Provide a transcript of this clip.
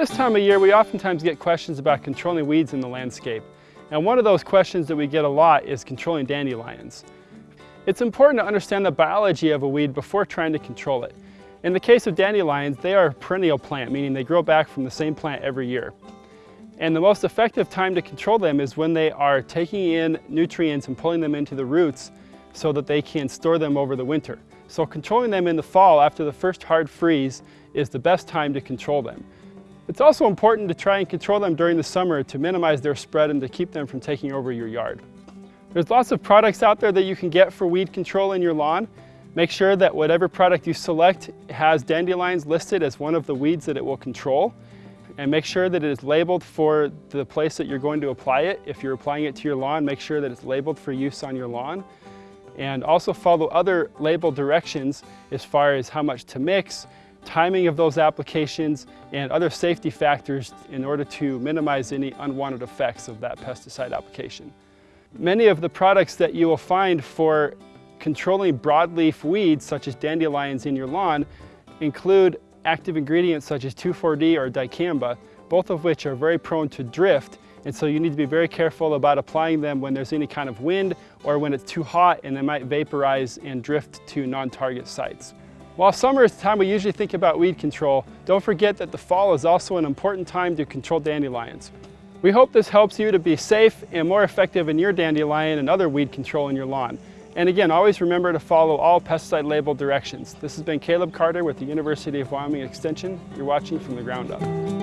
This time of year, we oftentimes get questions about controlling weeds in the landscape. And one of those questions that we get a lot is controlling dandelions. It's important to understand the biology of a weed before trying to control it. In the case of dandelions, they are a perennial plant, meaning they grow back from the same plant every year. And the most effective time to control them is when they are taking in nutrients and pulling them into the roots so that they can store them over the winter. So controlling them in the fall after the first hard freeze is the best time to control them. It's also important to try and control them during the summer to minimize their spread and to keep them from taking over your yard. There's lots of products out there that you can get for weed control in your lawn. Make sure that whatever product you select has dandelions listed as one of the weeds that it will control. And make sure that it is labeled for the place that you're going to apply it. If you're applying it to your lawn, make sure that it's labeled for use on your lawn and also follow other label directions as far as how much to mix, timing of those applications, and other safety factors in order to minimize any unwanted effects of that pesticide application. Many of the products that you will find for controlling broadleaf weeds, such as dandelions in your lawn, include active ingredients such as 2,4-D or dicamba, both of which are very prone to drift and so you need to be very careful about applying them when there's any kind of wind or when it's too hot and they might vaporize and drift to non-target sites. While summer is the time we usually think about weed control, don't forget that the fall is also an important time to control dandelions. We hope this helps you to be safe and more effective in your dandelion and other weed control in your lawn. And again, always remember to follow all pesticide label directions. This has been Caleb Carter with the University of Wyoming Extension. You're watching from the ground up.